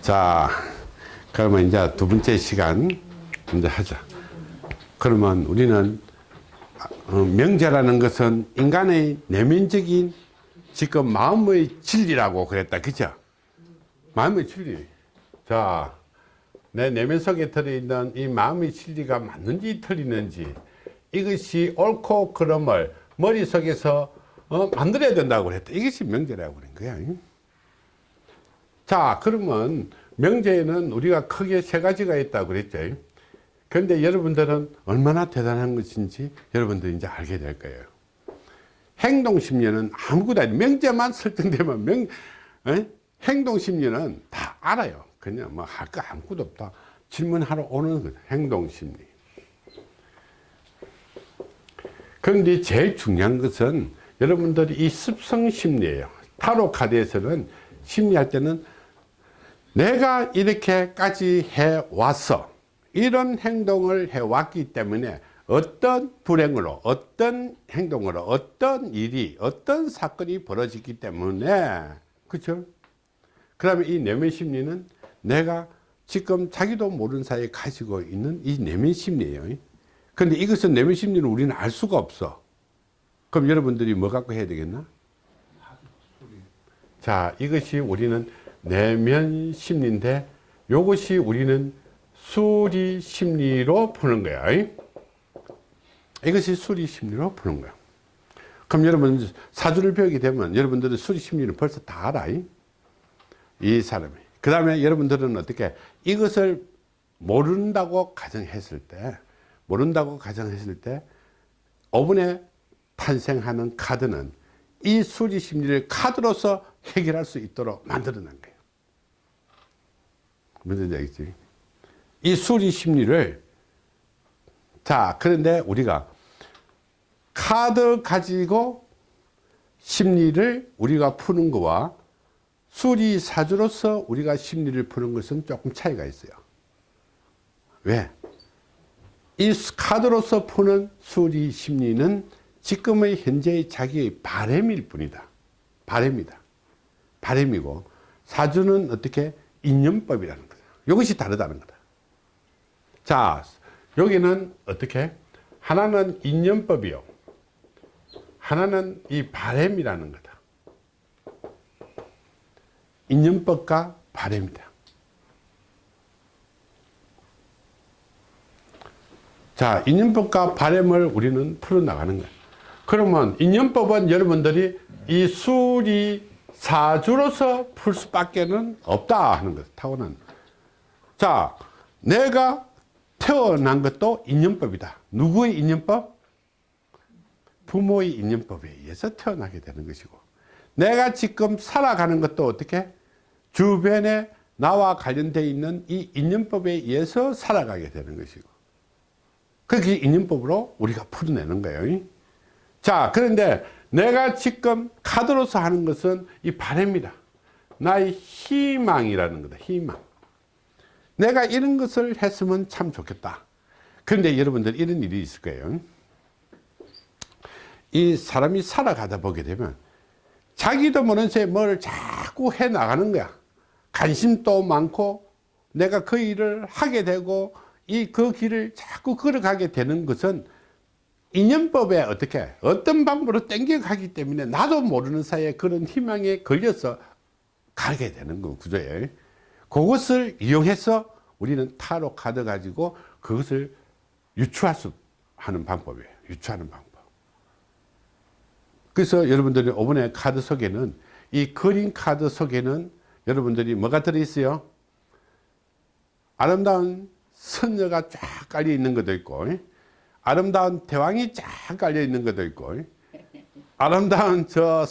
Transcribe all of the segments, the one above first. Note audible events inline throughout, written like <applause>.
자, 그러면 이제 두 번째 시간 이제 하자. 그러면 우리는 어, 명제라는 것은 인간의 내면적인 지금 마음의 진리라고 그랬다. 그죠? 마음의 진리. 자, 내 내면 속에 들어있는 이 마음의 진리가 맞는지 틀리는지 이것이 옳고 그름을 머릿속에서 어, 만들어야 된다고 그랬다. 이것이 명제라고 그런 거야. 자, 그러면 명제에는 우리가 크게 세 가지가 있다고 그랬죠. 그런데 여러분들은 얼마나 대단한 것인지 여러분들이 이제 알게 될 거예요. 행동심리는 아무것도 아니 명제만 설정되면 명, 에? 행동심리는 다 알아요. 그냥 뭐 할 거 아무것도 없다. 질문하러 오는 거 행동심리. 그런데 제일 중요한 것은 여러분들이 이 습성심리예요. 타로 카드에서는 심리할 때는 내가 이렇게까지 해왔어. 이런 행동을 해왔기 때문에 어떤 불행으로 어떤 행동으로 어떤 일이 어떤 사건이 벌어지기 때문에 그렇죠 그러면 이 내면 심리는 내가 지금 자기도 모르는 사이에 가지고 있는 이 내면 심리예요. 그런데 이것은 내면 심리는 우리는 알 수가 없어. 그럼 여러분들이 뭐 갖고 해야 되겠나? 자 이것이 우리는 내면 심리인데 이것이 우리는 수리 심리로 푸는 거야. 이것이 수리 심리로 푸는 거야. 그럼 여러분 사주를 배우게 되면 여러분들은 수리 심리를 벌써 다 알아. 이 사람이. 그 다음에 여러분들은 어떻게 이것을 모른다고 가정했을 때 모른다고 가정했을 때 5분에 탄생하는 카드는 이 수리 심리를 카드로서 해결할 수 있도록 만들어 놓은 거예요. 무슨 얘기지? 이 수리 심리를 자 그런데 우리가 카드 가지고 심리를 우리가 푸는 거와 수리 사주로서 우리가 심리를 푸는 것은 조금 차이가 있어요 왜? 이 카드로서 푸는 수리 심리는 지금의 현재의 자기의 바램일 뿐이다 바램이다 바램이고 사주는 어떻게 인연법이라는 이것이 다르다는 거다. 자 여기는 어떻게? 하나는 인연법이요. 하나는 이 바램이라는 거다. 인연법과 바램이다. 자 인연법과 바램을 우리는 풀어나가는 거야. 그러면 인연법은 여러분들이 이 수리 사주로서 풀 수밖에 는 없다 하는 것 타고난 자 내가 태어난 것도 인연법이다. 누구의 인연법? 부모의 인연법에 의해서 태어나게 되는 것이고 내가 지금 살아가는 것도 어떻게? 주변에 나와 관련되어 있는 이 인연법에 의해서 살아가게 되는 것이고 그게 인연법으로 우리가 풀어내는 거예요. 자 그런데 내가 지금 카드로서 하는 것은 이 바램이다. 나의 희망이라는 거다. 희망. 내가 이런 것을 했으면 참 좋겠다. 그런데 여러분들 이런 일이 있을 거예요. 이 사람이 살아가다 보게 되면 자기도 모르는 새에 뭘 자꾸 해 나가는 거야. 관심도 많고 내가 그 일을 하게 되고 이 그 길을 자꾸 걸어가게 되는 것은 인연법에 어떻게 어떤 방법으로 땡겨가기 때문에 나도 모르는 사이에 그런 희망에 걸려서 가게 되는 거 구조예요 그것을 이용해서 우리는 타로 카드 가지고 그것을 유추할 수 하는 방법이에요. 유추하는 방법. 그래서 여러분들이 이번에 카드 속에는 이 그린 카드 속에는 여러분들이 뭐가 들어있어요? 아름다운 선녀가 쫙 깔려 있는 것도 있고 아름다운 대왕이 쫙 깔려 있는 것도 있고 아름다운 저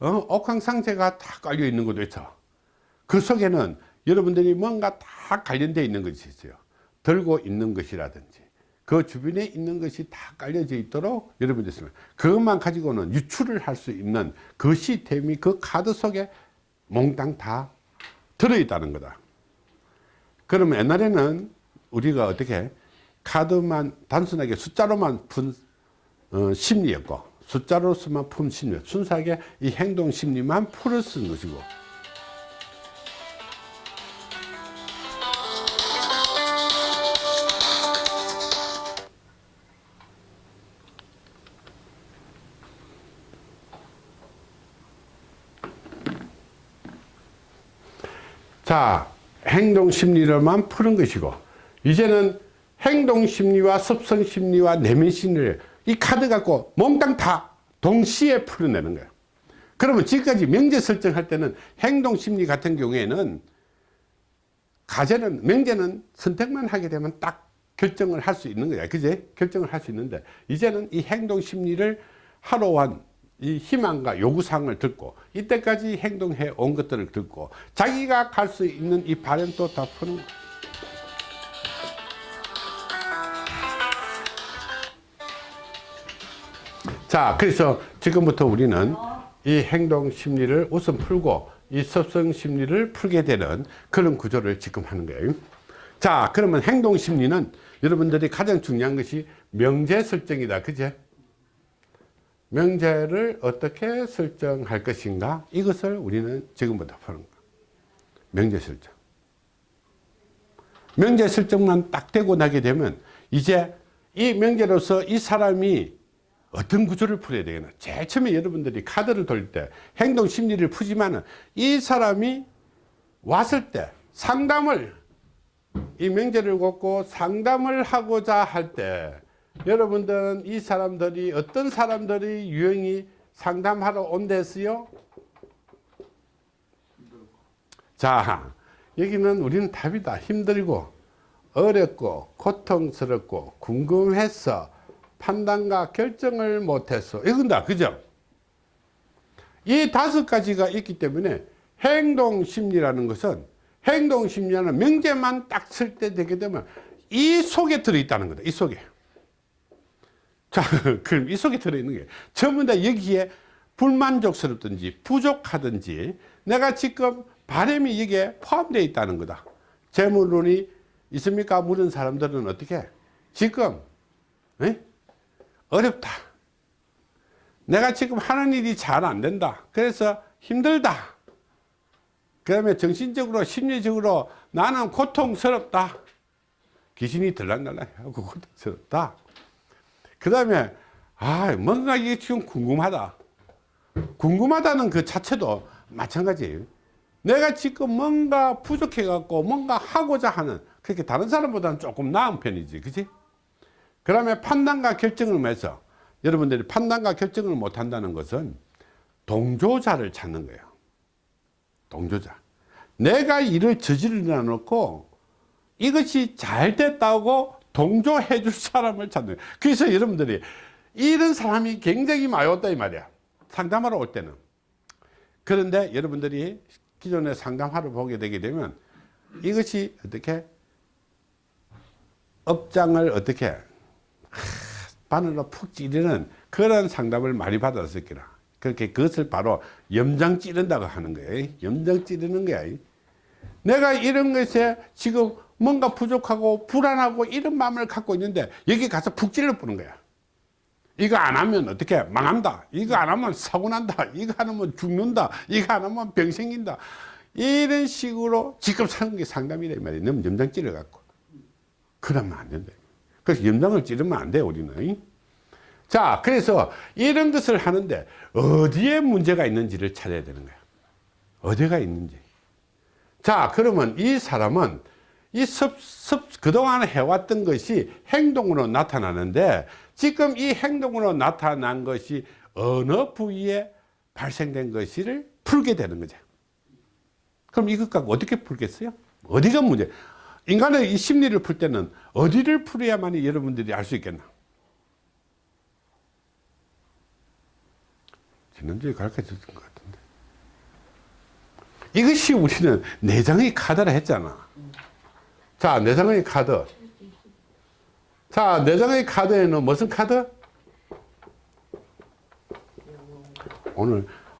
어, 옥황상제가 다 깔려 있는 것도 있죠. 그 속에는 여러분들이 뭔가 다 관련되어 있는 것이 있어요. 들고 있는 것이라든지 그 주변에 있는 것이 다 깔려져 있도록 여러분들 있으면 그것만 가지고는 유출을 할 수 있는 그 시스템이 그 카드 속에 몽땅 다 들어있다는 거다. 그러면 옛날에는 우리가 어떻게 카드만 단순하게 숫자로만 푼 어, 심리였고 숫자로서만 푼 심리 순수하게 이 행동 심리만 풀어 쓴 것이고 자, 행동 심리를만 푸는 것이고, 이제는 행동 심리와 습성 심리와 내면 심리를 이 카드 갖고 몽땅 다 동시에 풀어내는 거예요. 그러면 지금까지 명제 설정할 때는 행동 심리 같은 경우에는 가제는 명제는 선택만 하게 되면 딱 결정을 할 수 있는 거야. 그제? 결정을 할 수 있는데 이제는 이 행동 심리를 하루한 이 희망과 요구사항을 듣고 이때까지 행동해 온 것들을 듣고 자기가 갈 수 있는 이 바램도 다 푸는 거야. 자 그래서 지금부터 우리는 이 행동 심리를 우선 풀고 이 습성 심리를 풀게 되는 그런 구조를 지금 하는 거예요. 자 그러면 행동 심리는 여러분들이 가장 중요한 것이 명제 설정이다. 그제 명제를 어떻게 설정할 것인가? 이것을 우리는 지금부터 푸는 거야. 명제 설정. 명제 설정만 딱 되고 나게 되면 이제 이 명제로서 이 사람이 어떤 구조를 풀어야 되겠나? 제일 처음에 여러분들이 카드를 돌릴 때 행동 심리를 푸지만 은 이 사람이 왔을 때 상담을 이 명제를 걷고 상담을 하고자 할 때 여러분들은 이 사람들이 어떤 사람들이 유형이 상담하러 온댔어요? 자 여기는 우리는 답이다. 힘들고 어렵고 고통스럽고 궁금해서 판단과 결정을 못했어 이건다. 그죠? 이 다섯 가지가 있기 때문에 행동 심리라는 것은 행동 심리라는 명제만 딱 쓸 때 되게 되면 이 속에 들어있다는 거다. 이 속에 자 <laughs> 그럼 이 속에 들어있는 게 전부 다 여기에 불만족스럽든지 부족하든지 내가 지금 바람이 여기에 포함되어 있다는 거다. 재물론이 있습니까? 물은 사람들은 어떻게? 지금 에? 어렵다. 내가 지금 하는 일이 잘 안 된다. 그래서 힘들다. 그 다음에 정신적으로 심리적으로 나는 고통스럽다. 귀신이 들락날락 하고 고통스럽다 그 다음에 아 뭔가 이게 지금 궁금하다. 궁금하다는 그 자체도 마찬가지예요. 내가 지금 뭔가 부족해 갖고 뭔가 하고자 하는 그렇게 다른 사람보다는 조금 나은 편이지 그치? 그러면 판단과 결정을 해서 여러분들이 판단과 결정을 못 한다는 것은 동조자를 찾는 거예요. 동조자. 내가 일을 저지르려 놓고 이것이 잘 됐다고 동조해 줄 사람을 찾는. 거예요 그래서 여러분들이 이런 사람이 굉장히 많이 왔다 이 말이야. 상담하러 올 때는. 그런데 여러분들이 기존에 상담하러 보게 되게 되면 이것이 어떻게? 업장을 어떻게? 바늘로 푹 찌르는 그런 상담을 많이 받았을 거라. 그렇게 그것을 바로 염장 찌른다고 하는 거예요 염장 찌르는 거야. 내가 이런 것에 지금 뭔가 부족하고 불안하고 이런 마음을 갖고 있는데 여기 가서 푹 찔러 뿌는 거야. 이거 안 하면 어떻게 망한다. 이거 안 하면 사고 난다. 이거 안 하면 죽는다. 이거 안 하면 병 생긴다. 이런 식으로 지금 사는 게 상담이라 이 말이야. 너무 염장 찌르 갖고. 그러면 안 된다. 그래서 염장을 찌르면 안 돼 우리는. 자 그래서 이런 것을 하는데 어디에 문제가 있는지를 찾아야 되는 거야. 어디가 있는지. 자 그러면 이 사람은 이 습, 습, 그동안 해왔던 것이 행동으로 나타나는데 지금 이 행동으로 나타난 것이 어느 부위에 발생된 것을 풀게 되는 거죠. 그럼 이것 갖고 어떻게 풀겠어요? 어디가 문제? 인간의 이 심리를 풀 때는 어디를 풀어야만 여러분들이 알 수 있겠나? 지난주에 가르쳐 줬던 것 같은데. 이것이 우리는 내장의 카드라 했잖아 자 내장의 카드. 자 내장의 카드에는 무슨 카드? 오늘